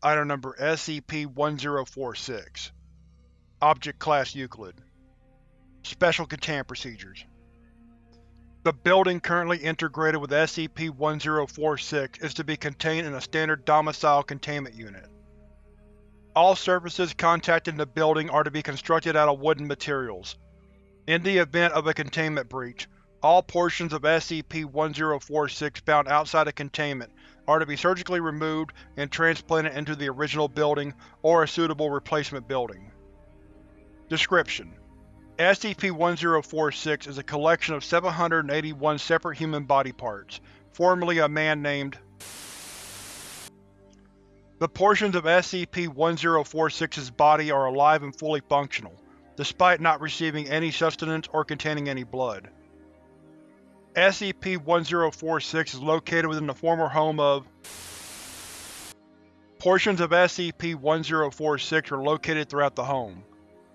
Item Number SCP-1046 Object Class Euclid Special Containment Procedures The building currently integrated with SCP-1046 is to be contained in a standard domicile containment unit. All surfaces contacting the building are to be constructed out of wooden materials. In the event of a containment breach, all portions of SCP-1046 found outside of containment are to be surgically removed and transplanted into the original building or a suitable replacement building. Description: SCP-1046 is a collection of 781 separate human body parts, formerly a man named The portions of SCP-1046's body are alive and fully functional, despite not receiving any sustenance or containing any blood. SCP-1046 is located within the former home of Portions of SCP-1046 are located throughout the home,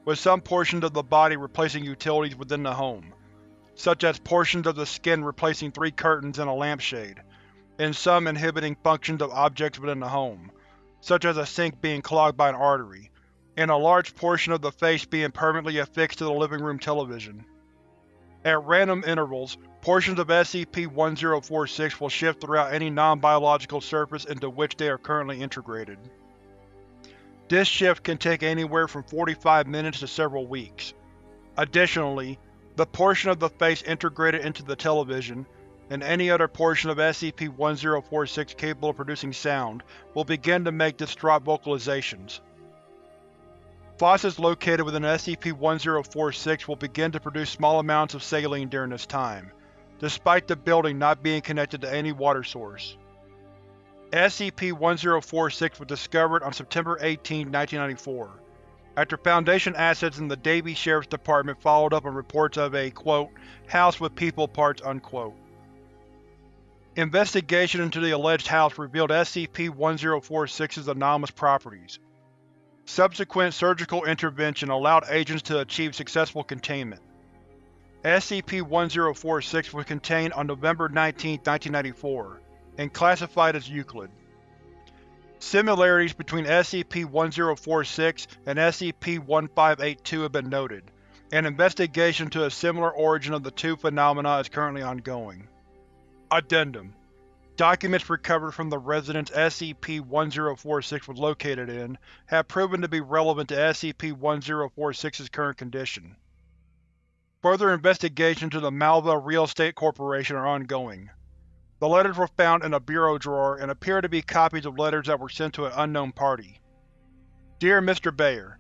with some portions of the body replacing utilities within the home, such as portions of the skin replacing three curtains and a lampshade, and some inhibiting functions of objects within the home, such as a sink being clogged by an artery, and a large portion of the face being permanently affixed to the living room television. At random intervals, portions of SCP-1046 will shift throughout any non-biological surface into which they are currently integrated. This shift can take anywhere from 45 minutes to several weeks. Additionally, the portion of the face integrated into the television, and any other portion of SCP-1046 capable of producing sound, will begin to make distraught vocalizations. Faucets located within SCP-1046 will begin to produce small amounts of saline during this time, despite the building not being connected to any water source. SCP-1046 was discovered on September 18, 1994, after Foundation assets in the Davie Sheriff's Department followed up on reports of a, quote, house with people parts, unquote. Investigation into the alleged house revealed SCP-1046's anomalous properties, Subsequent surgical intervention allowed agents to achieve successful containment. SCP-1046 was contained on November 19, 1994, and classified as Euclid. Similarities between SCP-1046 and SCP-1582 have been noted, and investigation to a similar origin of the two phenomena is currently ongoing. Addendum Documents recovered from the residence SCP-1046 was located in have proven to be relevant to SCP-1046's current condition. Further investigations into the Malva Real Estate Corporation are ongoing. The letters were found in a bureau drawer and appear to be copies of letters that were sent to an unknown party. Dear Mr. Bayer,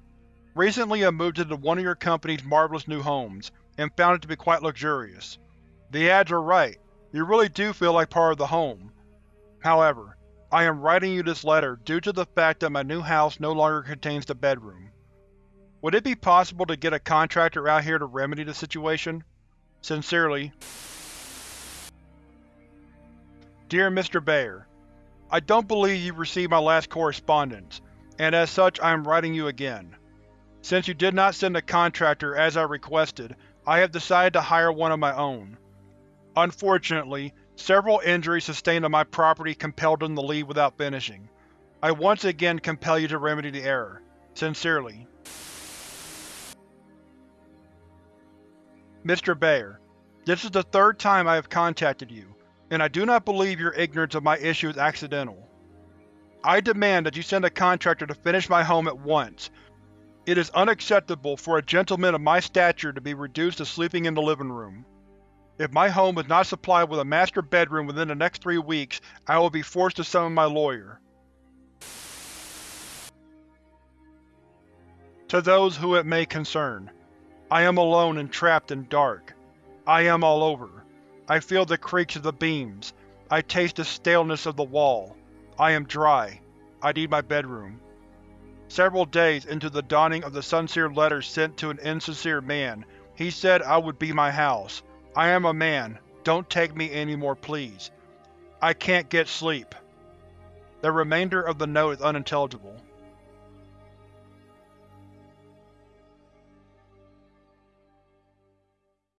Recently I moved into one of your company's marvelous new homes, and found it to be quite luxurious. The ads are right, you really do feel like part of the home. However, I am writing you this letter due to the fact that my new house no longer contains the bedroom. Would it be possible to get a contractor out here to remedy the situation? Sincerely, Dear Mr. Bayer, I don't believe you received my last correspondence, and as such I am writing you again. Since you did not send a contractor as I requested, I have decided to hire one of my own. Unfortunately, several injuries sustained on my property compelled them to leave without finishing. I once again compel you to remedy the error. Sincerely. Mr. Bayer, this is the third time I have contacted you, and I do not believe your ignorance of my issue is accidental. I demand that you send a contractor to finish my home at once. It is unacceptable for a gentleman of my stature to be reduced to sleeping in the living room. If my home is not supplied with a master bedroom within the next three weeks, I will be forced to summon my lawyer. To those who it may concern, I am alone and trapped in dark. I am all over. I feel the creaks of the beams. I taste the staleness of the wall. I am dry. I need my bedroom. Several days into the dawning of the sincere letter sent to an insincere man, he said I would be my house. I am a man. Don't take me anymore, please. I can't get sleep. The remainder of the note is unintelligible.